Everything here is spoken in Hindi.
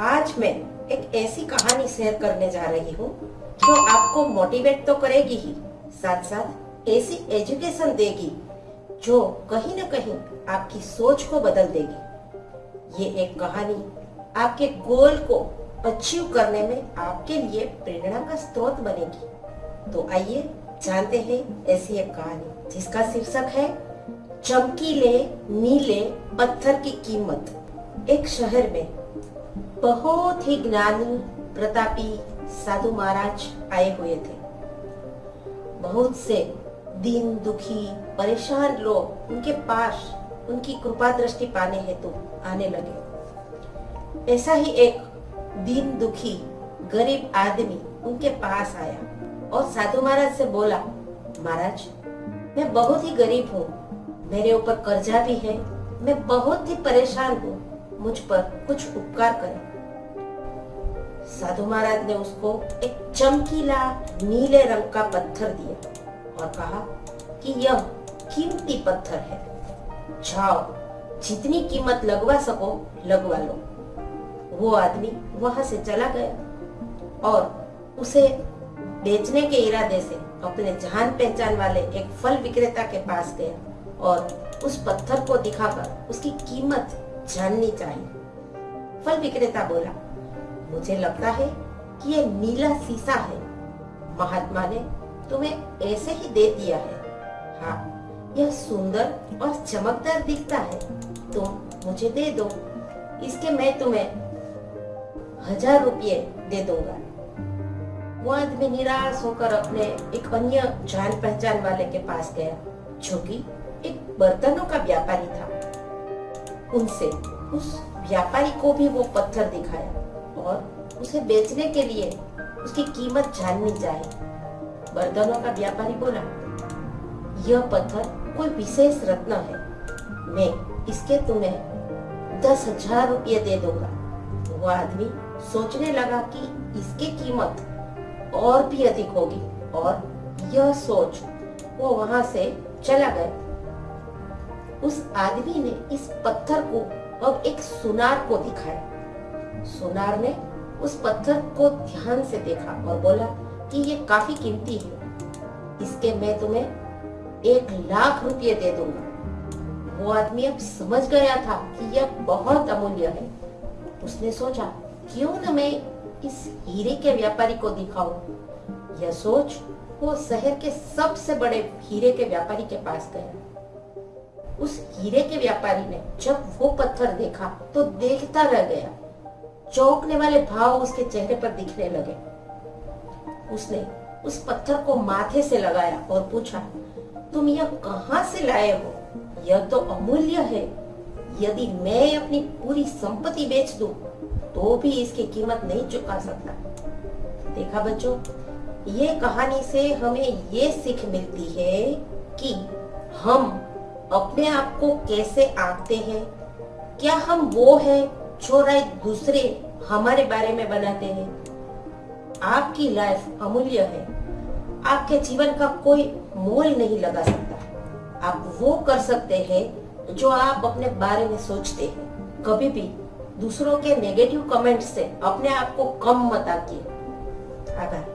आज मैं एक ऐसी कहानी शेयर करने जा रही हूँ जो आपको मोटिवेट तो करेगी ही साथ साथ ऐसी एजुकेशन देगी जो कहीं ना कहीं आपकी सोच को बदल देगी। ये एक कहानी आपके गोल को अचीव करने में आपके लिए प्रेरणा का स्रोत बनेगी। तो आइए जानते हैं ऐसी एक कहानी, जिसका शीर्षक है, चमकीले नीले पत्थर की कीमत। एक शहर में बहुत ही ज्ञानी प्रतापी साधु महाराज आए हुए थे। बहुत से दीन दुखी परेशान लोग उनके पास उनकी कृपा दृष्टि पाने हेतु आने लगे। ऐसा ही एक दीन दुखी गरीब आदमी उनके पास आया और साधु महाराज से बोला, महाराज, मैं बहुत ही गरीब हूँ, मेरे ऊपर कर्जा भी है, मैं बहुत ही परेशान हूँ मुझ पर कुछ उपकार करें। साधु महाराज ने उसको एक चमकीला नीले रंग का पत्थर दिया और कहा कि यह कीमती पत्थर है। जाओ, जितनी कीमत लगवा सको, लगवा लो। वो आदमी वहाँ से चला गया और उसे बेचने के इरादे से अपने जान पहचान वाले एक फल विक्रेता के पास गया और उस पत्थर को दिखाकर उसकी कीमत जाननी चाहिए फल विक्रेता बोला, मुझे लगता है कि ये नीला शीशा है। महात्मा ने तुम्हें ऐसे ही दे दिया है। हाँ यह सुंदर और चमकदार दिखता है। तुम मुझे दे दो। इसके मैं तुम्हें हज़ार रुपये दे दूँगा। वो आदमी निराश होकर अपने एक अन्य जान पहचान वाले के पास गया, जो कि एक बर्तनों का व्यापारी था। उनसे, उस व्यापारी को भी वो पत्थर दिखाया और उसे बेचने के लिए उसकी कीमत जाननी चाहिए। बर्तनों का व्यापारी बोला, यह पत्थर कोई विशेष रत्न है। मैं इसके तुम्हें दस हज़ार रुपये दे दूँगा। वो आदमी सोचने लगा कि इसकी कीमत और भी अधिक होगी और यह सोच वो वहाँ से चला गया। उस आदमी ने इस पत्थर को अब एक सुनार को दिखाया। सोनार ने उस पत्थर को ध्यान से देखा और बोला कि ये काफ़ी कीमती है। इसके मैं तुम्हें एक लाख रुपये दे दूँगा। वो आदमी अब समझ गया था कि यह बहुत अमूल्य है। उसने सोचा, क्यों न मैं इस हीरे के व्यापारी को दिखाऊँ? यह सोच वो शहर के सबसे बड़े हीरे के व्यापारी के पास गया। उस हीरे के व्यापारी ने जब वो पत्थर देखा तो देखता रह गया। चौंकने वाले भाव उसके चेहरे पर दिखने लगे। उसने उस पत्थर को माथे से लगाया और पूछा, तुम यह कहाँ से लाए हो? यह तो अमूल्य है। यदि मैं अपनी पूरी संपत्ति बेच दूँ तो भी इसकी कीमत नहीं चुका सकता। देखा बच्चों, ये कहानी से हमें ये सीख मिलती है कि हम अपने आप को कैसे आंकते हैं? क्या हम वो है जो राय दूसरे हमारे बारे में बनाते हैं? आपकी लाइफ अमूल्य है। आपके जीवन का कोई मोल नहीं लगा सकता। आप वो कर सकते हैं जो आप अपने बारे में सोचते हैं। कभी भी दूसरों के नेगेटिव कमेंट से अपने आप को कम मत आकिए। आभार।